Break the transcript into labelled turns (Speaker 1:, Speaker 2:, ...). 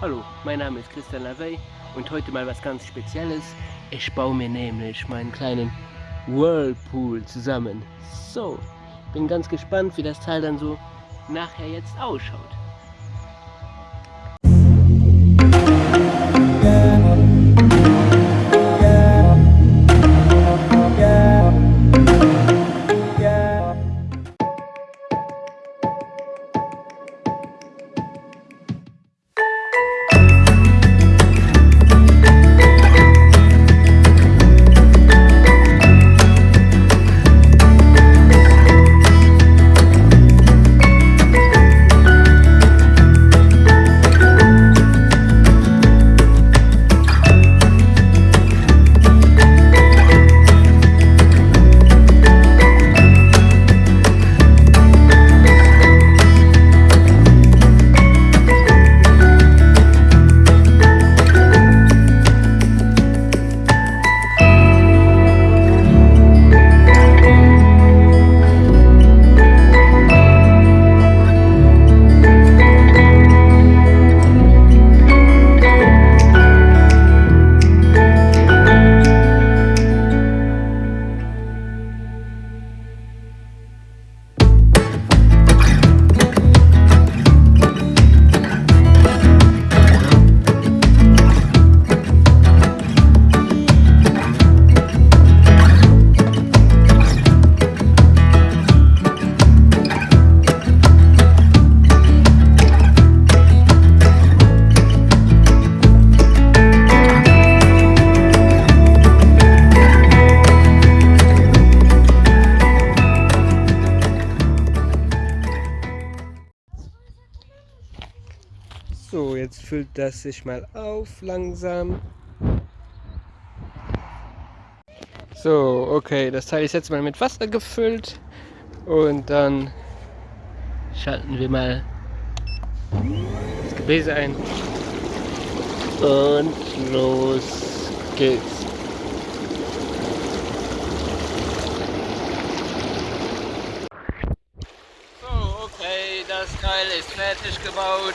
Speaker 1: Hallo, mein Name ist Christian Lavey und heute mal was ganz Spezielles. Ich baue mir nämlich meinen kleinen Whirlpool zusammen. So, bin ganz gespannt, wie das Teil dann so nachher jetzt ausschaut. So, jetzt füllt das sich mal auf langsam. So, okay, das Teil ist jetzt mal mit Wasser gefüllt und dann schalten wir mal das Gebläse ein und los geht's. So, okay, das Teil ist fertig gebaut.